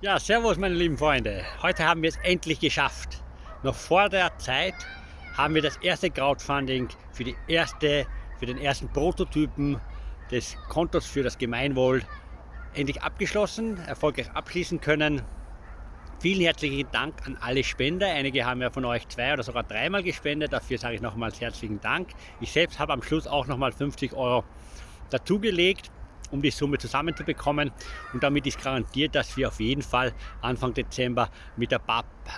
Ja, servus meine lieben Freunde. Heute haben wir es endlich geschafft. Noch vor der Zeit haben wir das erste Crowdfunding für, die erste, für den ersten Prototypen des Kontos für das Gemeinwohl endlich abgeschlossen, erfolgreich abschließen können. Vielen herzlichen Dank an alle Spender. Einige haben ja von euch zwei oder sogar dreimal gespendet. Dafür sage ich nochmals herzlichen Dank. Ich selbst habe am Schluss auch nochmal 50 Euro dazugelegt um die Summe zusammenzubekommen. Und damit ist garantiert, dass wir auf jeden Fall Anfang Dezember mit der,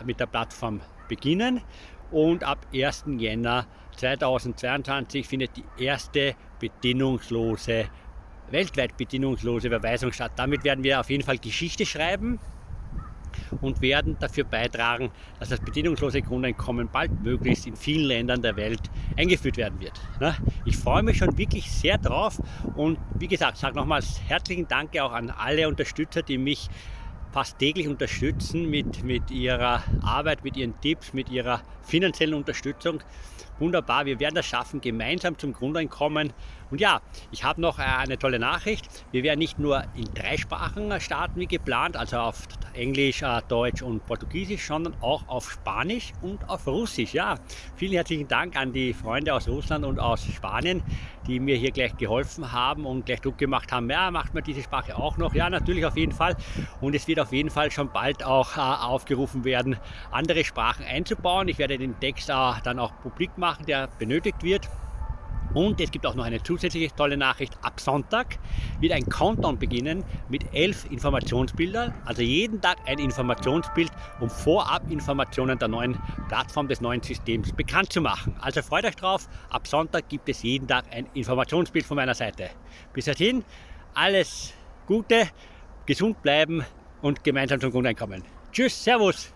mit der Plattform beginnen. Und ab 1. Jänner 2022 findet die erste bedingungslose, weltweit bedingungslose Überweisung statt. Damit werden wir auf jeden Fall Geschichte schreiben und werden dafür beitragen, dass das bedingungslose Grundeinkommen bald möglichst in vielen Ländern der Welt eingeführt werden wird. Ne? Ich freue mich schon wirklich sehr drauf und wie gesagt, sage nochmals herzlichen Dank auch an alle Unterstützer, die mich fast täglich unterstützen mit, mit ihrer Arbeit, mit ihren Tipps, mit ihrer finanziellen Unterstützung. Wunderbar, wir werden das schaffen, gemeinsam zum Grundeinkommen. Und ja, ich habe noch äh, eine tolle Nachricht. Wir werden nicht nur in drei Sprachen starten wie geplant, also auf Englisch, äh, Deutsch und Portugiesisch, sondern auch auf Spanisch und auf Russisch. Ja, vielen herzlichen Dank an die Freunde aus Russland und aus Spanien, die mir hier gleich geholfen haben und gleich Druck gemacht haben. Ja, macht man diese Sprache auch noch? Ja, natürlich auf jeden Fall. Und es wird auf jeden Fall schon bald auch äh, aufgerufen werden, andere Sprachen einzubauen. Ich werde den Text dann auch publik machen, der benötigt wird. Und es gibt auch noch eine zusätzliche tolle Nachricht. Ab Sonntag wird ein Countdown beginnen mit elf Informationsbildern. Also jeden Tag ein Informationsbild, um vorab Informationen der neuen Plattform des neuen Systems bekannt zu machen. Also freut euch drauf. Ab Sonntag gibt es jeden Tag ein Informationsbild von meiner Seite. Bis dahin alles Gute, gesund bleiben und gemeinsam zum Grundeinkommen. Tschüss, Servus!